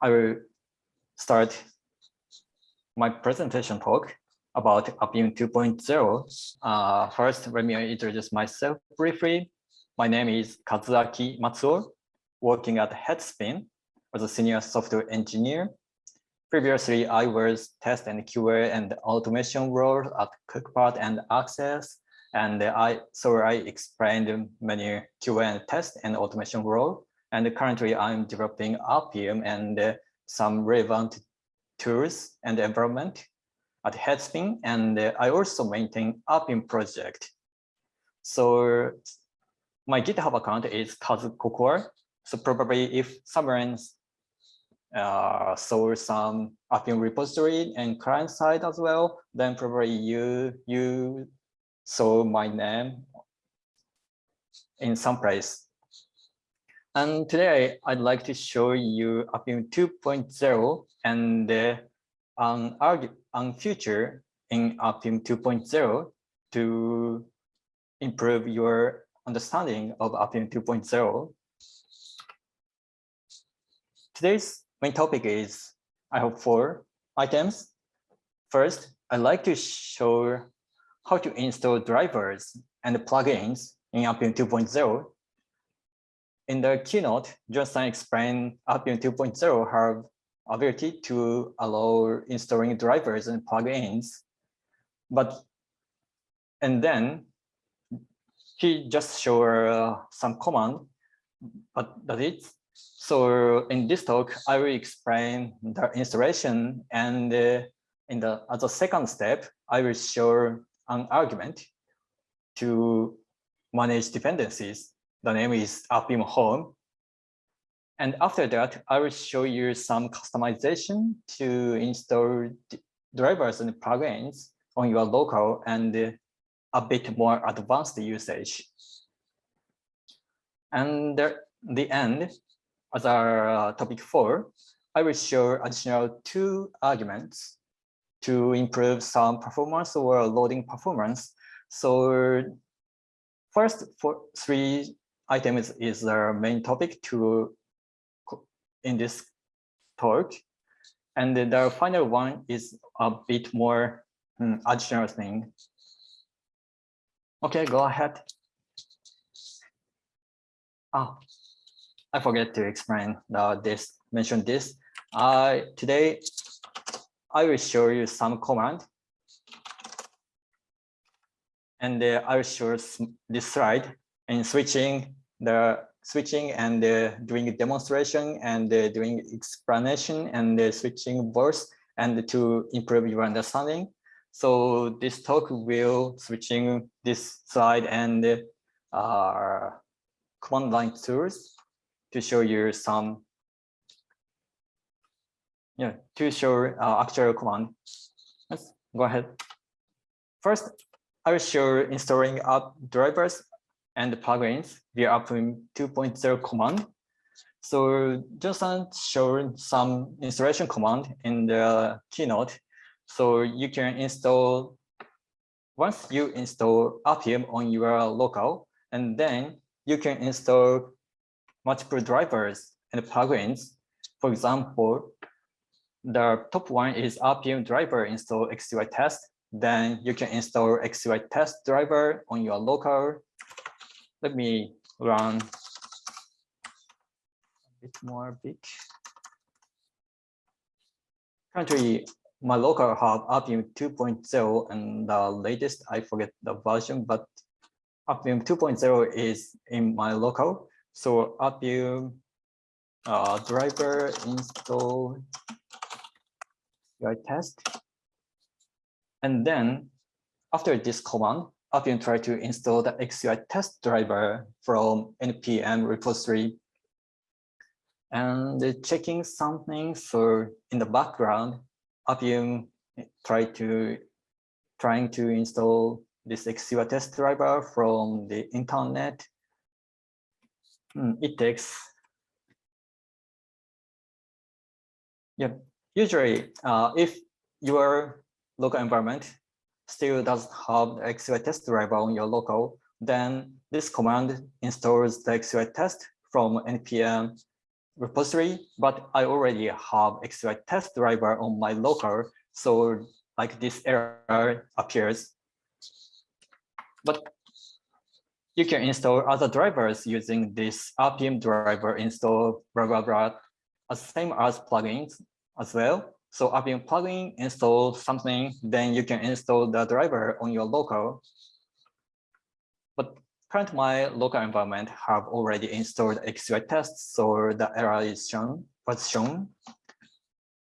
I will start my presentation talk about Appium 2.0. Uh, first, let me introduce myself briefly. My name is Kazuaki Matsuo, working at Headspin as a senior software engineer. Previously, I was test and QA and automation role at Cookpad and Access. And I so I explained many QA and test and automation role. And currently I'm developing Appium and uh, some relevant tools and environment at Headspin. And uh, I also maintain Appium project. So my GitHub account is KazuCocoa. So probably if someone uh, saw some Appium repository and client side as well, then probably you you saw my name in some place. And today I'd like to show you Appium 2.0 and uh, on, on future in Appium 2.0 to improve your understanding of Appium 2.0. Today's main topic is, I have four items. First, I'd like to show how to install drivers and plugins in Appium 2.0 in the keynote, Jonathan explained Appium 2.0 have ability to allow installing drivers and plugins. But, and then he just showed uh, some command, but that's it. So in this talk, I will explain the installation and uh, in the as a second step, I will show an argument to manage dependencies the name is Appium Home. And after that, I will show you some customization to install drivers and plugins on your local and a bit more advanced usage. And the end, as our uh, topic four, I will show additional two arguments to improve some performance or loading performance. So first for three item is, the main topic to in this talk. And the final one is a bit more um, additional thing. Okay, go ahead. Oh, I forget to explain the, this, mention this. Uh, today, I will show you some command. And uh, I will show this slide in switching the switching and uh, doing demonstration and uh, doing explanation and uh, switching voice and to improve your understanding. So this talk will switching this slide and uh, command line tools to show you some yeah to show uh, actual command. Let's go ahead. First, I will show installing app drivers and the plugins via Appium 2.0 command. So Jonathan showed some installation command in the keynote. So you can install, once you install Appium on your local, and then you can install multiple drivers and plugins. For example, the top one is Appium driver install XCUITest. Then you can install XCUITest driver on your local let me run a bit more big. Currently, my local hub Appium 2.0 and the latest, I forget the version, but Appium 2.0 is in my local. So Appium uh, driver install UI test. And then after this command, Appium try to install the XCUITest driver from NPM repository and checking something. So in the background, Appium try to trying to install this XCUITest driver from the internet. Hmm, it takes yeah. Usually, uh, if your local environment still doesn't have the XCUITest driver on your local, then this command installs the XCUITest from npm repository, but I already have XCUITest driver on my local. So like this error appears. But you can install other drivers using this Appium driver install blah blah blah, as same as plugins as well. So Appium plugin install something, then you can install the driver on your local. But current my local environment have already installed XCUITests, so the error is shown was shown.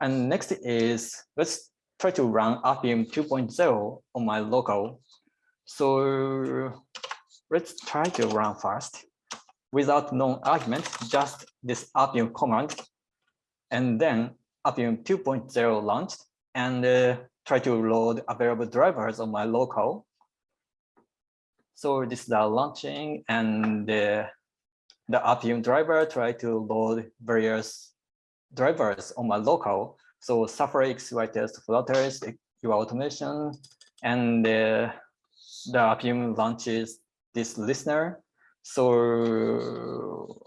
And next is let's try to run Appium 2.0 on my local. So let's try to run fast without known argument, just this Appium command, and then Appium 2.0 launched and uh, try to load available drivers on my local. So this is the launching and the, the Appium driver try to load various drivers on my local. So Safari XCUITest flutters, UI automation, and uh, the Appium launches this listener. So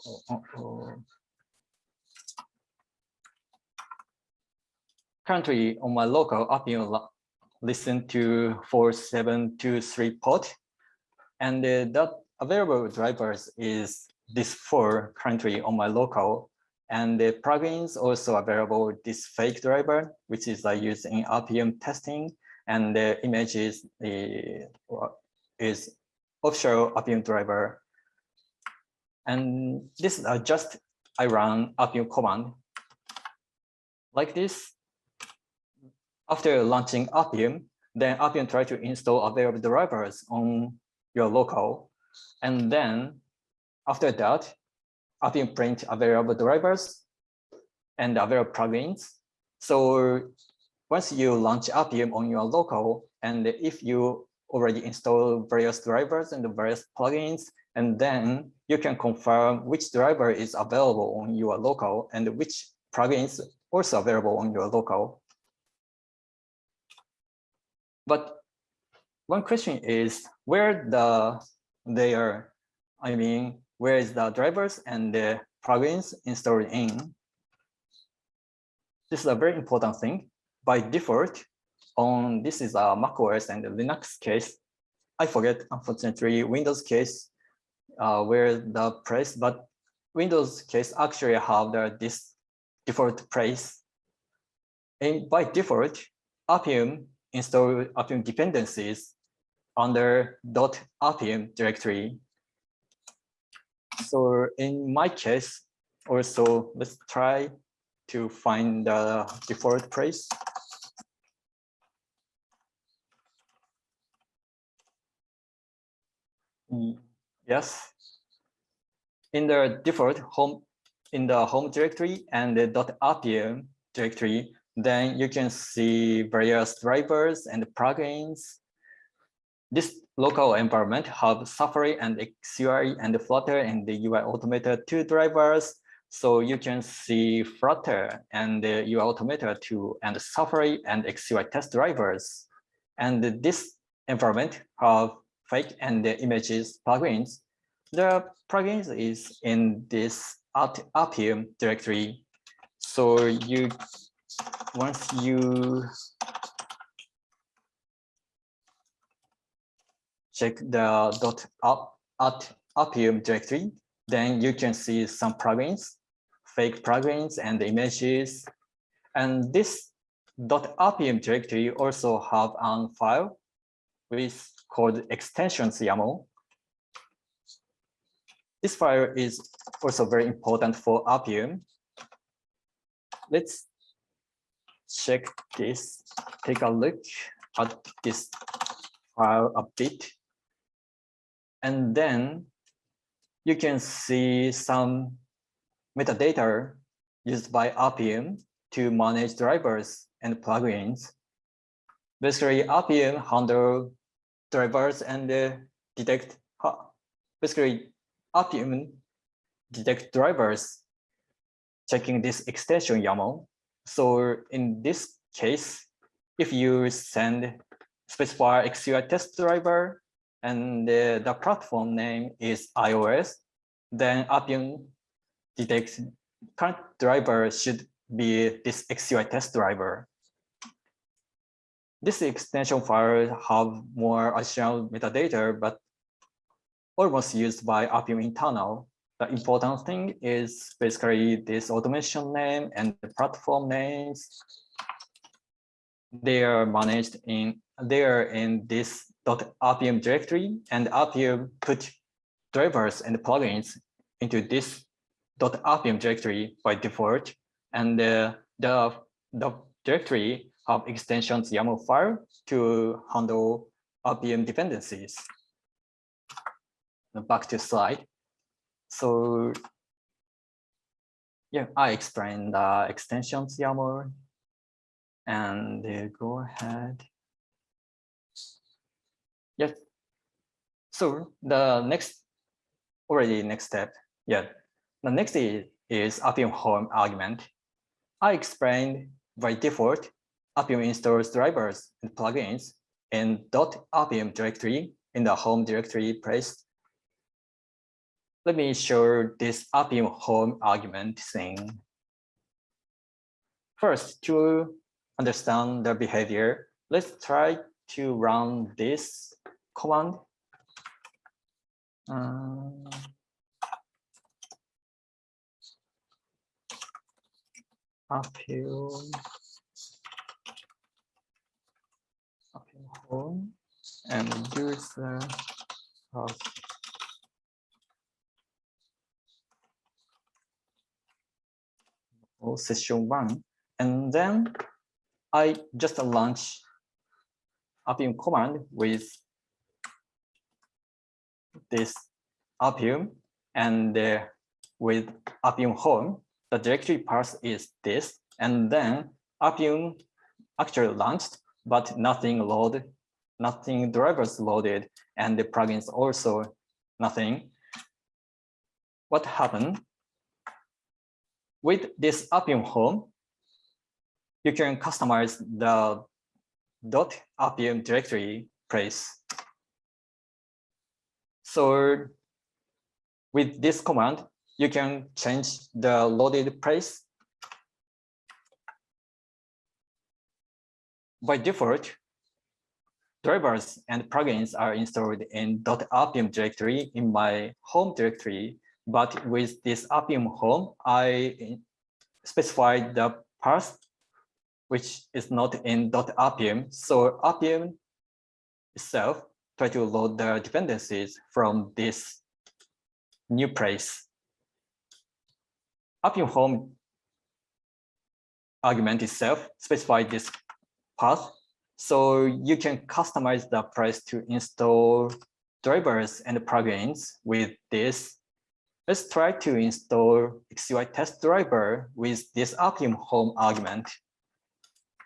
currently on my local Appium listen to 4723 port and uh, that available drivers is this four currently on my local and the plugins also available this fake driver which is uh, used in Appium testing and the image is, uh, is offshore Appium driver. And this is uh, just I run Appium command like this. After launching Appium, then Appium try to install available drivers on your local. And then after that, Appium print available drivers and available plugins. So once you launch Appium on your local, and if you already install various drivers and the various plugins, and then you can confirm which driver is available on your local and which plugins also available on your local. But one question is where the they are, I mean, where is the drivers and the plugins installed in? This is a very important thing. By default, on this is a Mac OS and the Linux case. I forget, unfortunately, Windows case uh, where the place, but Windows case actually have the this default place. And by default, Appium install Appium dependencies under .appium directory. So in my case, also let's try to find the default place. Mm, yes. In the default home, in the home directory and the .appium directory, then you can see various drivers and plugins. This local environment have Safari and XUI and Flutter and the UI Automator 2 drivers. So you can see Flutter and the UI Automator 2 and Safari and XUI test drivers. And this environment have fake and the images plugins. The plugins is in this Appium directory. So you once you check the dot up at Appium directory, then you can see some plugins, fake plugins and images. And this .appium directory also have a file with called extensions YAML. This file is also very important for Appium. Let's check this, take a look at this file a bit. And then you can see some metadata used by Appium to manage drivers and plugins. Basically, Appium handle drivers and uh, detect basically Appium detect drivers checking this extension YAML. So in this case, if you send specify XCUITest driver and the platform name is iOS, then Appium detects current driver should be this XCUITest driver. This extension file have more additional metadata, but almost used by Appium internal. The important thing is basically this automation name and the platform names. They are managed in they are in this .appium directory and Appium put drivers and plugins into this .appium directory by default. And uh, the, the directory have extensions YAML file to handle Appium dependencies. Back to slide. So yeah, I explained the extensions YAML and uh, go ahead. Yes. So the next, already next step. Yeah. The next is, is Appium home argument. I explained by default, Appium installs drivers and plugins in .appium directory in the home directory place. Let me show this Appium home argument thing. First, to understand the behavior, let's try to run this command. Um, Appium, Appium home and user house. Session one, and then I just launch Appium command with this Appium and uh, with Appium home, the directory path is this, and then Appium actually launched, but nothing loaded, nothing drivers loaded, and the plugins also nothing. What happened? With this Appium home, you can customize the .appium directory place so with this command, you can change the loaded place. By default, drivers and plugins are installed in .appium directory in my home directory. But with this Appium home, I eh, specified the path which is not in .appium. So Appium itself try to load the dependencies from this new place. Appium home argument itself specify this path. So you can customize the place to install drivers and plugins with this. Let's try to install XCUITest driver with this Appium home argument.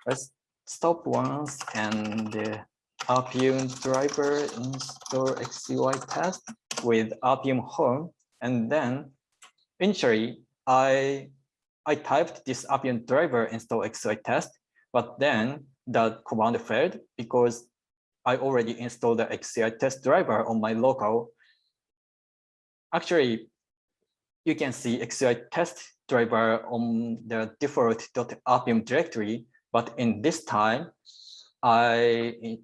Let's stop once and uh, Appium driver install XCUITest with Appium home. And then initially I, I typed this Appium driver install XCUITest, but then the command failed because I already installed the XCUITest driver on my local. Actually, you can see XCUITest driver on the default .appium directory, but in this time, I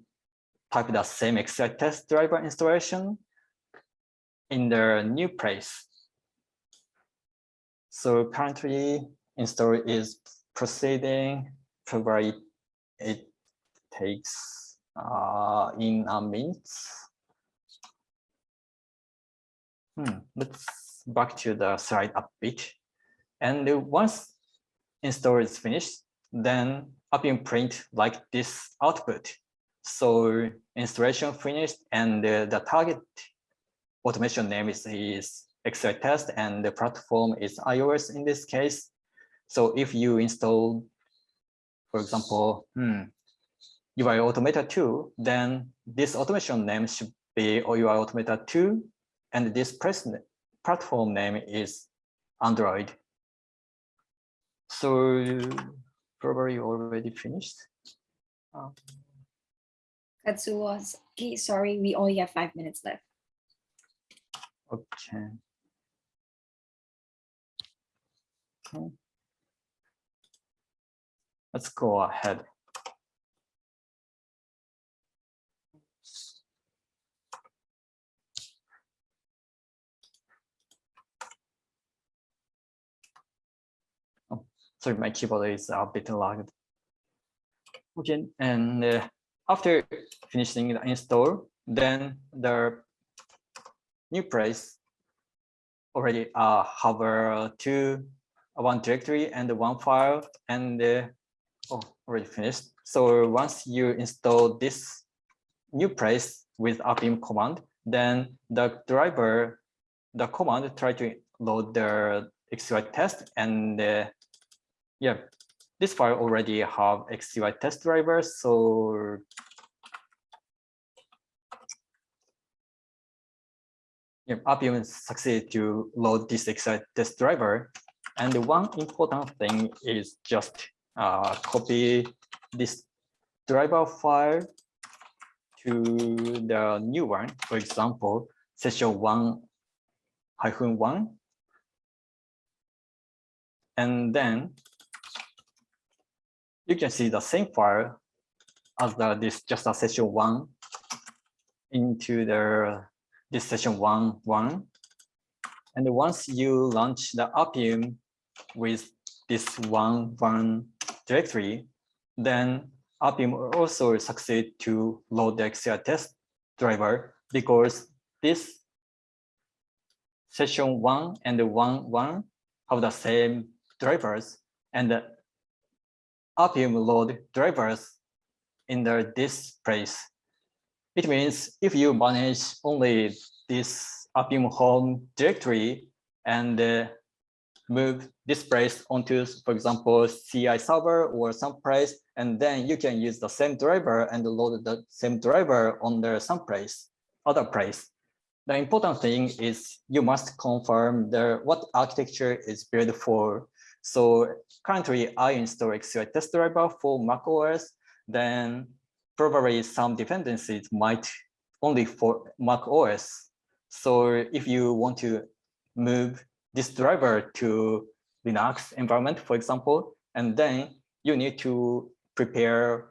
type the same XCUITest driver installation in the new place. So currently install is proceeding, probably it takes uh, in a minute. Hmm, let's back to the slide a bit. And once install is finished, then Appium print like this output. So installation finished and the, target automation name is, is XCUITest and the platform is iOS in this case. So if you install, for example, hmm, UI Automator 2, then this automation name should be UI Automator 2, and this platform name is Android. So probably already finished. Um, sorry, we only have five minutes left. Okay. Okay. Let's go ahead. Sorry, my keyboard is a bit lagged. Okay, and uh, after finishing the install, then the new place already uh, have uh, two, one directory and one file and uh, oh, already finished. So once you install this new place with Appium command, then the driver, the command try to load the XCUITest and uh, yeah, this file already have XCUITest drivers. So yeah, Appium succeeded to load this XUI test driver. And the one important thing is just uh, copy this driver file to the new one. For example, session one hyphen one. And then you can see the same file as the, this just a session one into the this session one one. And once you launch the Appium with this one one directory, then Appium also succeed to load the XCUITest driver because this session one and the one one have the same drivers and Appium load drivers in the this place. It means if you manage only this Appium home directory and uh, move this place onto, for example, CI server or some place, and then you can use the same driver and load the same driver on the some place, other place. The important thing is you must confirm the what architecture is built for. So currently I install XCUITest driver for Mac OS, then probably some dependencies might only for Mac OS. So if you want to move this driver to Linux environment, for example, and then you need to prepare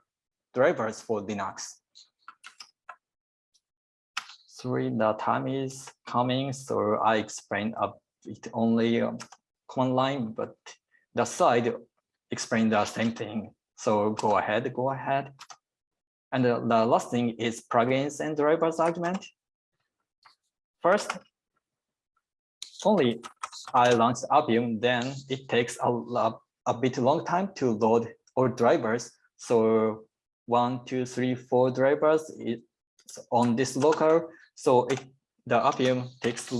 drivers for Linux. Sorry, the time is coming, so I explained a bit only um, command line, but the slide explain the same thing. So go ahead, go ahead. And the, the last thing is plugins and drivers argument. First, only I launched Appium, then it takes a, a, a bit long time to load all drivers. So one, two, three, four drivers is on this local. So it, the Appium takes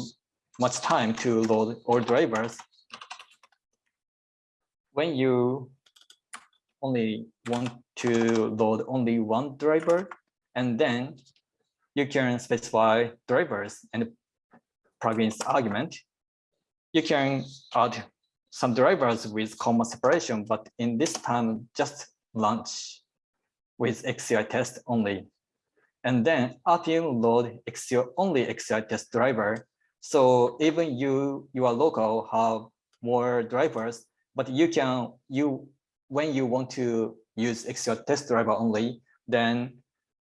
much time to load all drivers. When you only want to load only one driver, and then you can specify drivers and plugins argument. You can add some drivers with comma separation, but in this time, just launch with XCUITest only. And then Appium load XUI, only XCUITest driver. So even you, your local have more drivers, but you can, you when you want to use XCUITest driver only, then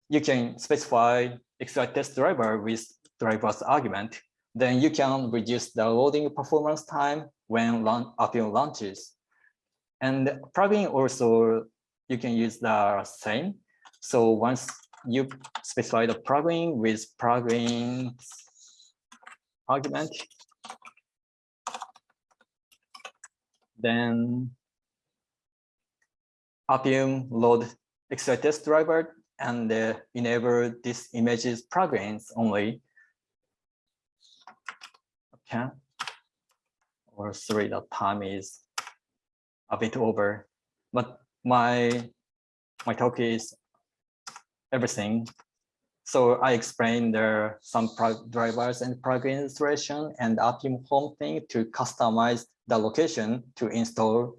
you can specify XCUITest driver with driver's argument. Then you can reduce the loading performance time when Appium launches. And plugin also, you can use the same. So once you specify the plugin with plugin argument, then Appium load XCUITest driver and uh, enable this images plugins only. Okay. Or sorry, the time is a bit over, but my my talk is everything. So I explained there some drivers and plugin installation and Appium home thing to customize the location to install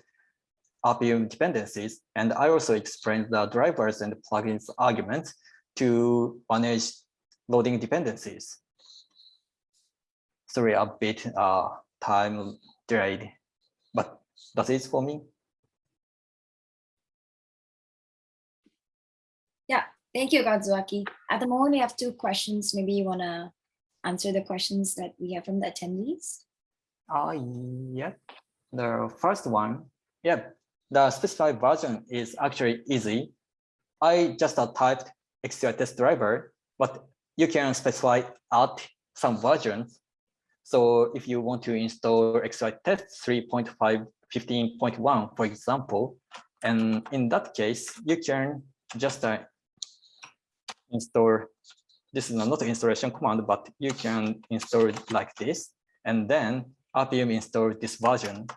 Appium dependencies. And I also explained the drivers and plugins arguments to manage loading dependencies. Sorry, a bit uh, time delayed, but That's it for me. Thank you, Kazuaki. At the moment, we have two questions. Maybe you want to answer the questions that we have from the attendees. Uh, yeah, the first one, yeah, the specified version is actually easy. I just uh, typed XCUITest driver, but you can specify add some versions. So if you want to install XCUITest 3.5, 15.1, for example, and in that case, you can just uh, install, this is not installation command, but you can install it like this, and then Appium install this version.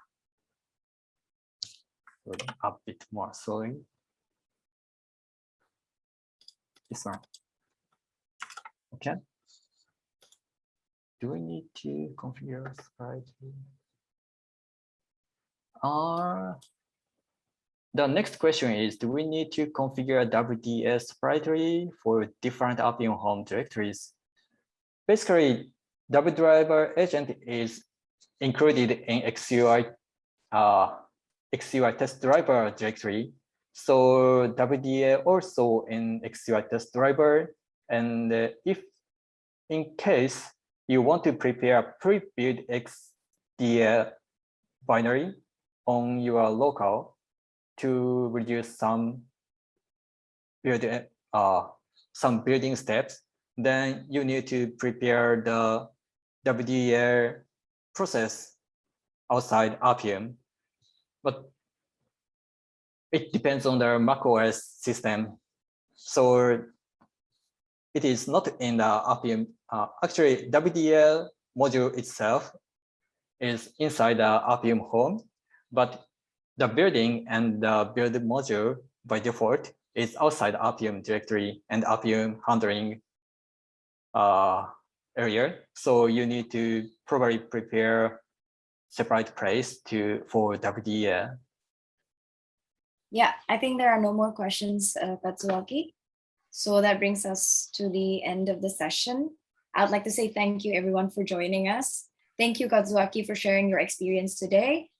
A bit more, sorry. This one. Okay. Do we need to configure sprite? Uh, the next question is, do we need to configure WDA separately for different Appium home directories? Basically, WebDriverAgent is included in XUI, uh, XCUITest driver directory. So WDA also in XCUITest driver. And uh, if in case you want to prepare a pre-built WDA binary on your local, to reduce some build, uh, some building steps, then you need to prepare the WDA process outside Appium. But it depends on the macOS system. So it is not in the Appium. Uh, actually, WDL module itself is inside the Appium home, but the building and the build module by default is outside Appium directory and Appium handling uh, area. So you need to probably prepare separate place to for WDA. Yeah, I think there are no more questions, uh. So that brings us to the end of the session. I'd like to say thank you everyone for joining us. Thank you, Kazuaki, for sharing your experience today.